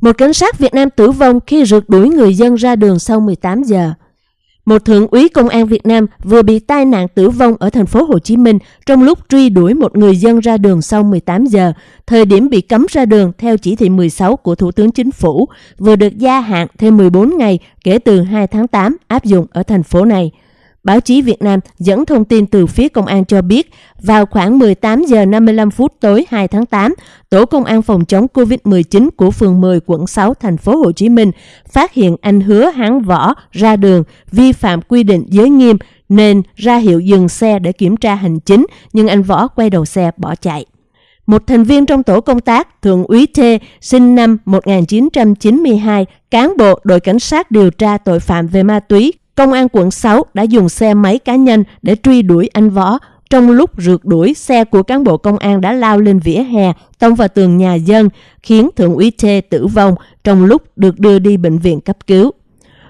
Một cảnh sát Việt Nam tử vong khi rượt đuổi người dân ra đường sau 18 giờ. Một thượng úy công an Việt Nam vừa bị tai nạn tử vong ở thành phố Hồ Chí Minh trong lúc truy đuổi một người dân ra đường sau 18 giờ, thời điểm bị cấm ra đường theo chỉ thị 16 của Thủ tướng Chính phủ, vừa được gia hạn thêm 14 ngày kể từ 2 tháng 8 áp dụng ở thành phố này. Báo chí Việt Nam dẫn thông tin từ phía công an cho biết, vào khoảng 18 giờ 55 phút tối 2 tháng 8, tổ công an phòng chống Covid-19 của phường 10 quận 6 thành phố Hồ Chí Minh phát hiện anh Hứa Hán Võ ra đường vi phạm quy định giới nghiêm nên ra hiệu dừng xe để kiểm tra hành chính, nhưng anh Võ quay đầu xe bỏ chạy. Một thành viên trong tổ công tác, Thượng úy Thê sinh năm 1992, cán bộ đội cảnh sát điều tra tội phạm về ma túy, Công an quận 6 đã dùng xe máy cá nhân để truy đuổi anh Võ. Trong lúc rượt đuổi, xe của cán bộ công an đã lao lên vỉa hè, tông vào tường nhà dân, khiến Thượng úy T tử vong trong lúc được đưa đi bệnh viện cấp cứu.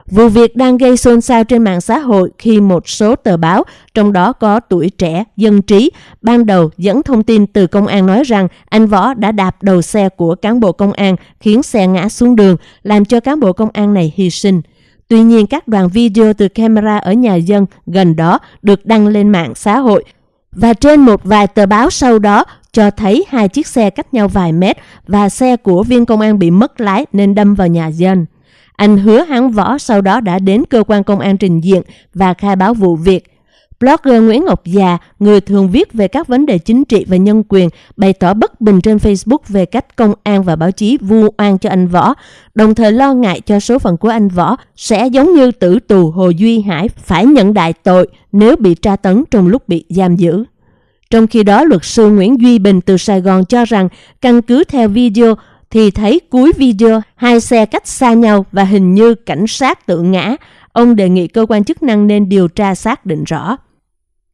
Vụ việc đang gây xôn xao trên mạng xã hội khi một số tờ báo, trong đó có tuổi trẻ, dân trí, ban đầu dẫn thông tin từ công an nói rằng anh Võ đã đạp đầu xe của cán bộ công an khiến xe ngã xuống đường, làm cho cán bộ công an này hy sinh. Tuy nhiên, các đoạn video từ camera ở nhà dân gần đó được đăng lên mạng xã hội và trên một vài tờ báo sau đó cho thấy hai chiếc xe cách nhau vài mét và xe của viên công an bị mất lái nên đâm vào nhà dân. Anh hứa hắn võ sau đó đã đến cơ quan công an trình diện và khai báo vụ việc. Blogger Nguyễn Ngọc Già, người thường viết về các vấn đề chính trị và nhân quyền, bày tỏ bất bình trên Facebook về cách công an và báo chí vu oan cho anh Võ, đồng thời lo ngại cho số phận của anh Võ sẽ giống như tử tù Hồ Duy Hải phải nhận đại tội nếu bị tra tấn trong lúc bị giam giữ. Trong khi đó, luật sư Nguyễn Duy Bình từ Sài Gòn cho rằng căn cứ theo video thì thấy cuối video hai xe cách xa nhau và hình như cảnh sát tự ngã. Ông đề nghị cơ quan chức năng nên điều tra xác định rõ.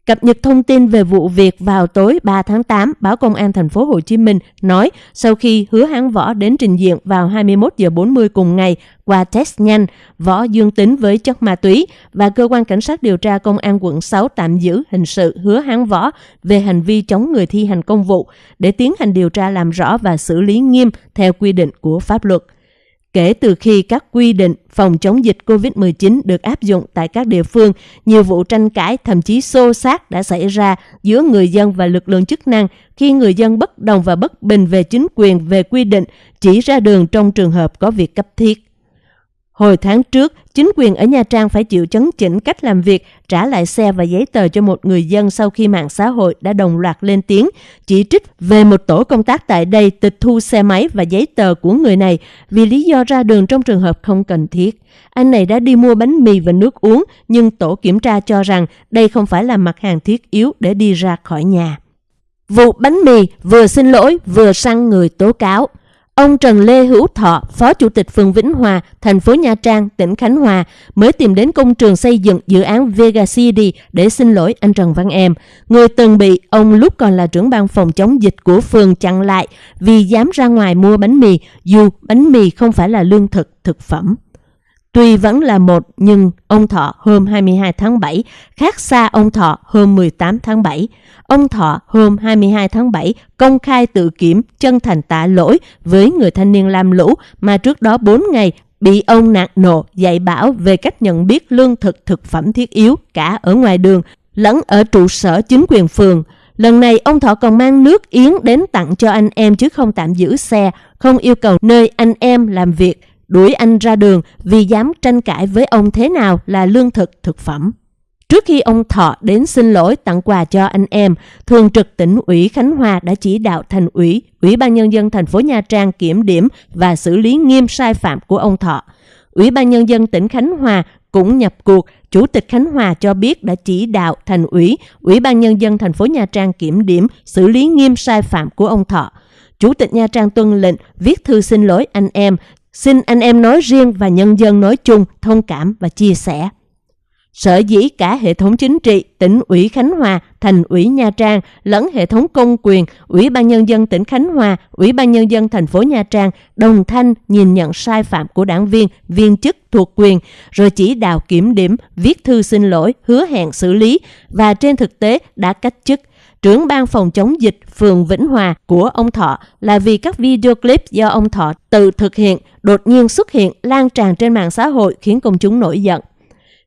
Cập nhật thông tin về vụ việc vào tối 3 tháng 8, báo Công an thành phố Hồ Chí Minh nói sau khi hứa hán võ đến trình diện vào 21 giờ 40 cùng ngày qua test nhanh, võ dương tính với chất ma túy và cơ quan cảnh sát điều tra công an quận 6 tạm giữ hình sự hứa hán võ về hành vi chống người thi hành công vụ để tiến hành điều tra làm rõ và xử lý nghiêm theo quy định của pháp luật. Kể từ khi các quy định phòng chống dịch COVID-19 được áp dụng tại các địa phương, nhiều vụ tranh cãi thậm chí xô xát đã xảy ra giữa người dân và lực lượng chức năng khi người dân bất đồng và bất bình về chính quyền về quy định chỉ ra đường trong trường hợp có việc cấp thiết. Hồi tháng trước, chính quyền ở Nha Trang phải chịu chấn chỉnh cách làm việc, trả lại xe và giấy tờ cho một người dân sau khi mạng xã hội đã đồng loạt lên tiếng, chỉ trích về một tổ công tác tại đây tịch thu xe máy và giấy tờ của người này vì lý do ra đường trong trường hợp không cần thiết. Anh này đã đi mua bánh mì và nước uống, nhưng tổ kiểm tra cho rằng đây không phải là mặt hàng thiết yếu để đi ra khỏi nhà. Vụ bánh mì vừa xin lỗi vừa săn người tố cáo. Ông Trần Lê Hữu Thọ, Phó Chủ tịch phường Vĩnh Hòa, thành phố Nha Trang, tỉnh Khánh Hòa, mới tìm đến công trường xây dựng dự án Vega City để xin lỗi anh Trần Văn Em, người từng bị ông lúc còn là trưởng ban phòng chống dịch của phường chặn lại vì dám ra ngoài mua bánh mì, dù bánh mì không phải là lương thực, thực phẩm. Tuy vẫn là một, nhưng ông Thọ hôm 22 tháng 7 khác xa ông Thọ hôm 18 tháng 7. Ông Thọ hôm 22 tháng 7 công khai tự kiểm chân thành tạ lỗi với người thanh niên lam lũ mà trước đó 4 ngày bị ông nạt nộ dạy bảo về cách nhận biết lương thực thực phẩm thiết yếu cả ở ngoài đường lẫn ở trụ sở chính quyền phường. Lần này ông Thọ còn mang nước yến đến tặng cho anh em chứ không tạm giữ xe, không yêu cầu nơi anh em làm việc đuổi anh ra đường vì dám tranh cãi với ông thế nào là lương thực thực phẩm. Trước khi ông Thọ đến xin lỗi tặng quà cho anh em, Thường trực tỉnh ủy Khánh Hòa đã chỉ đạo thành ủy, Ủy ban Nhân dân thành phố Nha Trang kiểm điểm và xử lý nghiêm sai phạm của ông Thọ. Ủy ban Nhân dân tỉnh Khánh Hòa cũng nhập cuộc, Chủ tịch Khánh Hòa cho biết đã chỉ đạo thành ủy, Ủy ban Nhân dân thành phố Nha Trang kiểm điểm, xử lý nghiêm sai phạm của ông Thọ. Chủ tịch Nha Trang tuân lệnh viết thư xin lỗi anh em, Xin anh em nói riêng và nhân dân nói chung thông cảm và chia sẻ. Sở dĩ cả hệ thống chính trị, tỉnh ủy Khánh Hòa, thành ủy Nha Trang lẫn hệ thống công quyền, Ủy ban Nhân dân tỉnh Khánh Hòa, Ủy ban Nhân dân thành phố Nha Trang đồng thanh nhìn nhận sai phạm của đảng viên, viên chức thuộc quyền, rồi chỉ đạo kiểm điểm, viết thư xin lỗi, hứa hẹn xử lý và trên thực tế đã cách chức trưởng ban phòng chống dịch phường Vĩnh Hòa của ông Thọ là vì các video clip do ông Thọ tự thực hiện đột nhiên xuất hiện lan tràn trên mạng xã hội khiến công chúng nổi giận.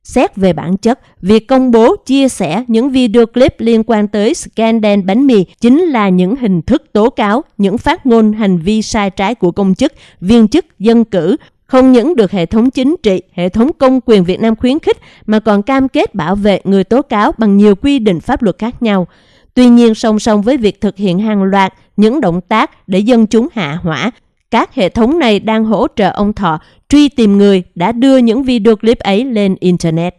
Xét về bản chất, việc công bố, chia sẻ những video clip liên quan tới scandal bánh mì chính là những hình thức tố cáo, những phát ngôn hành vi sai trái của công chức, viên chức, dân cử, không những được hệ thống chính trị, hệ thống công quyền Việt Nam khuyến khích mà còn cam kết bảo vệ người tố cáo bằng nhiều quy định pháp luật khác nhau. Tuy nhiên, song song với việc thực hiện hàng loạt những động tác để dân chúng hạ hỏa, các hệ thống này đang hỗ trợ ông Thọ truy tìm người đã đưa những video clip ấy lên Internet.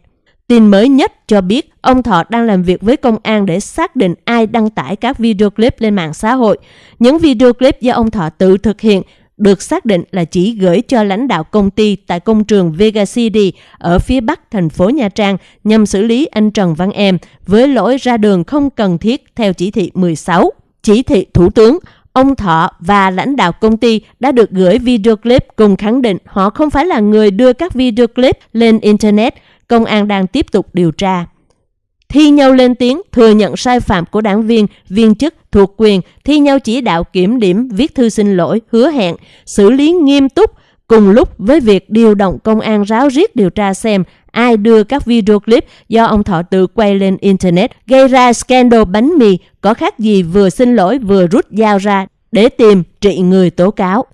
Tin mới nhất cho biết ông Thọ đang làm việc với công an để xác định ai đăng tải các video clip lên mạng xã hội. Những video clip do ông Thọ tự thực hiện được xác định là chỉ gửi cho lãnh đạo công ty tại công trường Vega City ở phía bắc thành phố Nha Trang nhằm xử lý anh Trần Văn Em với lỗi ra đường không cần thiết theo chỉ thị 16. Chỉ thị Thủ tướng, ông Thọ và lãnh đạo công ty đã được gửi video clip cùng khẳng định họ không phải là người đưa các video clip lên Internet. Công an đang tiếp tục điều tra thi nhau lên tiếng thừa nhận sai phạm của đảng viên, viên chức thuộc quyền, thi nhau chỉ đạo kiểm điểm, viết thư xin lỗi, hứa hẹn, xử lý nghiêm túc cùng lúc với việc điều động công an ráo riết điều tra xem ai đưa các video clip do ông Thọ tự quay lên Internet gây ra scandal bánh mì có khác gì vừa xin lỗi vừa rút dao ra để tìm trị người tố cáo.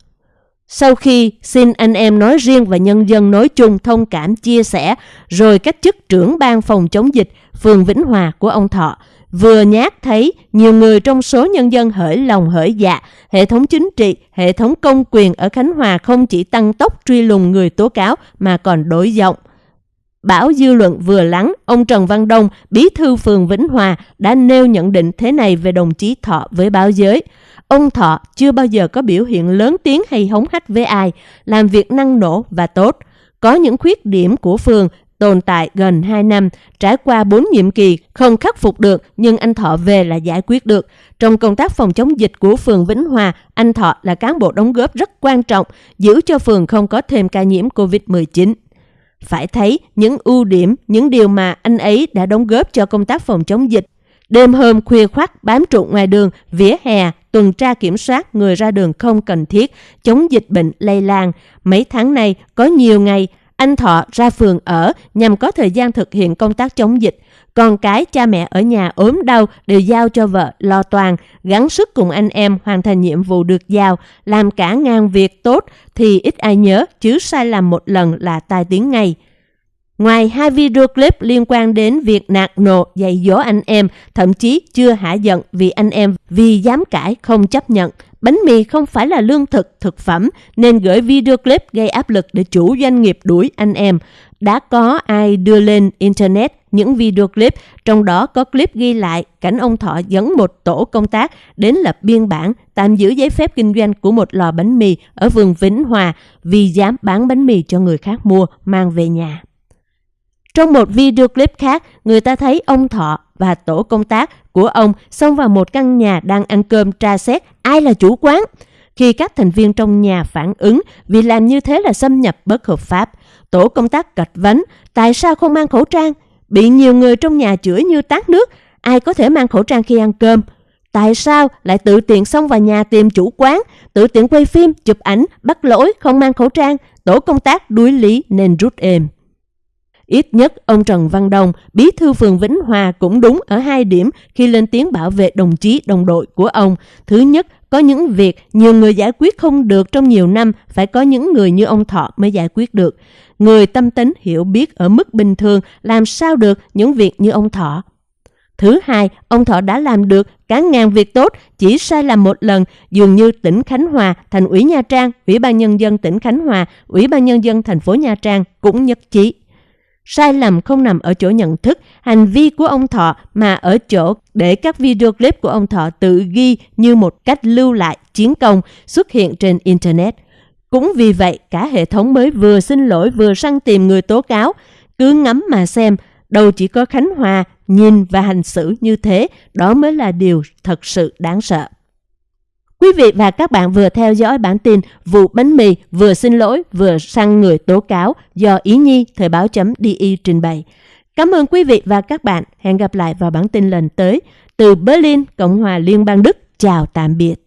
Sau khi xin anh em nói riêng và nhân dân nói chung thông cảm chia sẻ, rồi cách chức trưởng ban phòng chống dịch phường Vĩnh Hòa của ông Thọ, vừa nhát thấy nhiều người trong số nhân dân hởi lòng hởi dạ, hệ thống chính trị, hệ thống công quyền ở Khánh Hòa không chỉ tăng tốc truy lùng người tố cáo mà còn đổi giọng. Bảo dư luận vừa lắng, ông Trần Văn Đông, bí thư phường Vĩnh Hòa đã nêu nhận định thế này về đồng chí Thọ với báo giới. Ông Thọ chưa bao giờ có biểu hiện lớn tiếng hay hống hách với ai, làm việc năng nổ và tốt. Có những khuyết điểm của phường tồn tại gần 2 năm, trải qua 4 nhiệm kỳ, không khắc phục được nhưng anh Thọ về là giải quyết được. Trong công tác phòng chống dịch của phường Vĩnh Hòa, anh Thọ là cán bộ đóng góp rất quan trọng, giữ cho phường không có thêm ca nhiễm COVID-19. Phải thấy những ưu điểm, những điều mà anh ấy đã đóng góp cho công tác phòng chống dịch. Đêm hôm khuya khoắt bám trụ ngoài đường, vỉa hè, tuần tra kiểm soát người ra đường không cần thiết, chống dịch bệnh lây lan. Mấy tháng nay có nhiều ngày anh Thọ ra phường ở nhằm có thời gian thực hiện công tác chống dịch. Con cái cha mẹ ở nhà ốm đau đều giao cho vợ lo toàn, gắng sức cùng anh em hoàn thành nhiệm vụ được giao, làm cả ngàn việc tốt thì ít ai nhớ chứ sai làm một lần là tai tiếng ngay. Ngoài hai video clip liên quan đến việc nạt nộ dạy dỗ anh em, thậm chí chưa hạ giận vì anh em vì dám cãi không chấp nhận, bánh mì không phải là lương thực, thực phẩm nên gửi video clip gây áp lực để chủ doanh nghiệp đuổi anh em. Đã có ai đưa lên Internet những video clip, trong đó có clip ghi lại cảnh ông Thọ dẫn một tổ công tác đến lập biên bản tạm giữ giấy phép kinh doanh của một lò bánh mì ở vườn Vĩnh Hòa vì dám bán bánh mì cho người khác mua mang về nhà. Trong một video clip khác, người ta thấy ông Thọ và tổ công tác của ông xông vào một căn nhà đang ăn cơm tra xét ai là chủ quán. Khi các thành viên trong nhà phản ứng vì làm như thế là xâm nhập bất hợp pháp, tổ công tác gạch vấn tại sao không mang khẩu trang? Bị nhiều người trong nhà chửi như tát nước, ai có thể mang khẩu trang khi ăn cơm? Tại sao lại tự tiện xông vào nhà tìm chủ quán, tự tiện quay phim, chụp ảnh, bắt lỗi không mang khẩu trang? Tổ công tác đuối lý nên rút êm. Ít nhất ông Trần Văn Đông, bí thư phường Vĩnh Hòa cũng đúng ở hai điểm khi lên tiếng bảo vệ đồng chí đồng đội của ông. Thứ nhất, có những việc nhiều người giải quyết không được trong nhiều năm, phải có những người như ông Thọ mới giải quyết được. Người tâm tính hiểu biết ở mức bình thường làm sao được những việc như ông Thọ. Thứ hai, ông Thọ đã làm được cả ngàn việc tốt, chỉ sai lầm một lần, dường như tỉnh Khánh Hòa, thành ủy Nha Trang, Ủy ban Nhân dân tỉnh Khánh Hòa, Ủy ban Nhân dân thành phố Nha Trang cũng nhất trí. Sai lầm không nằm ở chỗ nhận thức, hành vi của ông Thọ mà ở chỗ để các video clip của ông Thọ tự ghi như một cách lưu lại chiến công xuất hiện trên Internet. Cũng vì vậy, cả hệ thống mới vừa xin lỗi vừa săn tìm người tố cáo. Cứ ngắm mà xem, đâu chỉ có Khánh Hòa nhìn và hành xử như thế, đó mới là điều thật sự đáng sợ. Quý vị và các bạn vừa theo dõi bản tin vụ bánh mì vừa xin lỗi vừa săn người tố cáo do Ý Nhi Thời báo chấm DI trình bày. Cảm ơn quý vị và các bạn. Hẹn gặp lại vào bản tin lần tới. Từ Berlin, Cộng hòa Liên bang Đức, chào tạm biệt.